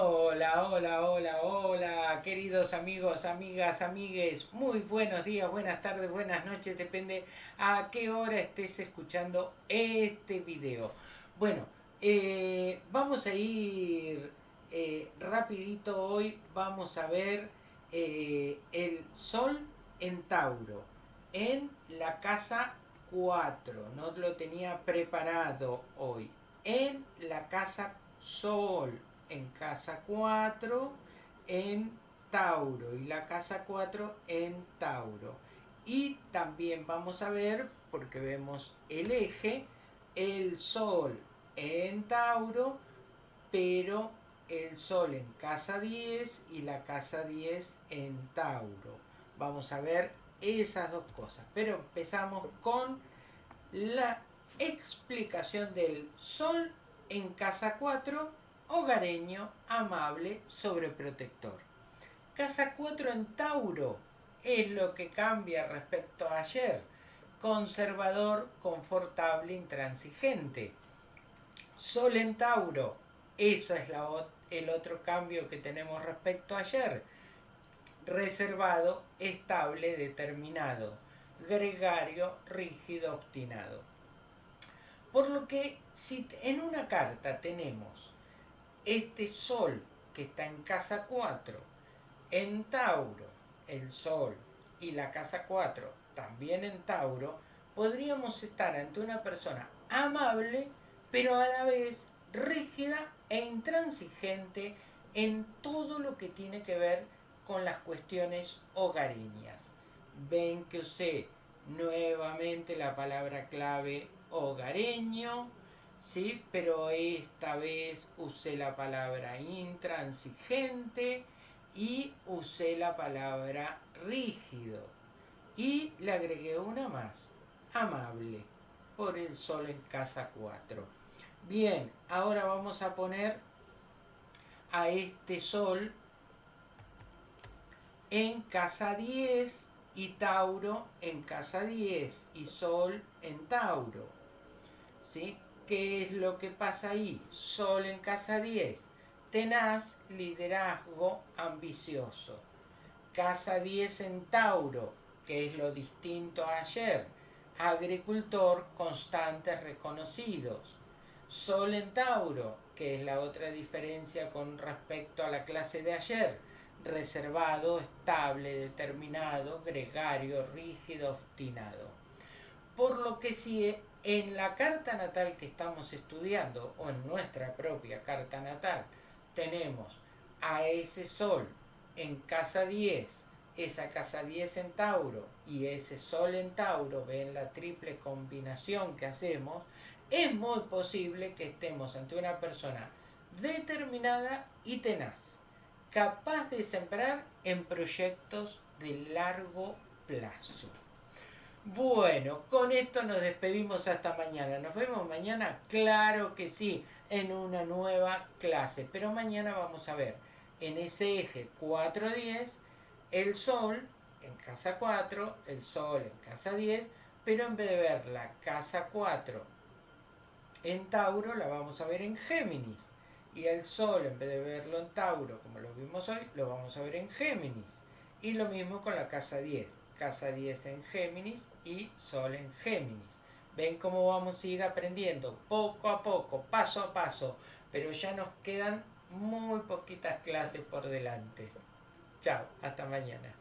Hola, hola, hola, hola, queridos amigos, amigas, amigues, muy buenos días, buenas tardes, buenas noches, depende a qué hora estés escuchando este video. Bueno, eh, vamos a ir eh, rapidito hoy, vamos a ver eh, el Sol en Tauro, en la casa 4, no lo tenía preparado hoy, en la casa Sol, en casa 4 en Tauro y la casa 4 en Tauro. Y también vamos a ver, porque vemos el eje, el Sol en Tauro, pero el Sol en casa 10 y la casa 10 en Tauro. Vamos a ver esas dos cosas. Pero empezamos con la explicación del Sol en casa 4 hogareño, amable, sobreprotector. Casa 4 en Tauro es lo que cambia respecto a ayer. Conservador, confortable, intransigente. Sol en Tauro, eso es el otro cambio que tenemos respecto a ayer. Reservado, estable, determinado. Gregario, rígido, obstinado. Por lo que si en una carta tenemos este Sol que está en casa 4, en Tauro, el Sol y la casa 4 también en Tauro, podríamos estar ante una persona amable, pero a la vez rígida e intransigente en todo lo que tiene que ver con las cuestiones hogareñas. Ven que usé nuevamente la palabra clave hogareño, ¿sí? pero esta vez usé la palabra intransigente y usé la palabra rígido. Y le agregué una más, amable, por el sol en casa 4. Bien, ahora vamos a poner a este sol en casa 10 y Tauro en casa 10 y Sol en Tauro. ¿Sí? ¿Qué es lo que pasa ahí? Sol en casa 10. Tenaz, liderazgo, ambicioso. Casa 10 en Tauro, que es lo distinto a ayer. Agricultor, constantes, reconocidos. Sol en Tauro, que es la otra diferencia con respecto a la clase de ayer. Reservado, estable, determinado, gregario, rígido, obstinado. Por lo que si en la carta natal que estamos estudiando o en nuestra propia carta natal tenemos a ese sol en casa 10, esa casa 10 en Tauro y ese sol en Tauro, ven la triple combinación que hacemos, es muy posible que estemos ante una persona determinada y tenaz, capaz de sembrar en proyectos de largo plazo. Bueno, con esto nos despedimos hasta mañana. ¿Nos vemos mañana? Claro que sí, en una nueva clase. Pero mañana vamos a ver en ese eje 4-10 el Sol en casa 4, el Sol en casa 10, pero en vez de ver la casa 4 en Tauro, la vamos a ver en Géminis. Y el Sol, en vez de verlo en Tauro, como lo vimos hoy, lo vamos a ver en Géminis. Y lo mismo con la casa 10 casa 10 en Géminis y Sol en Géminis. Ven cómo vamos a ir aprendiendo poco a poco, paso a paso, pero ya nos quedan muy poquitas clases por delante. Chao, hasta mañana.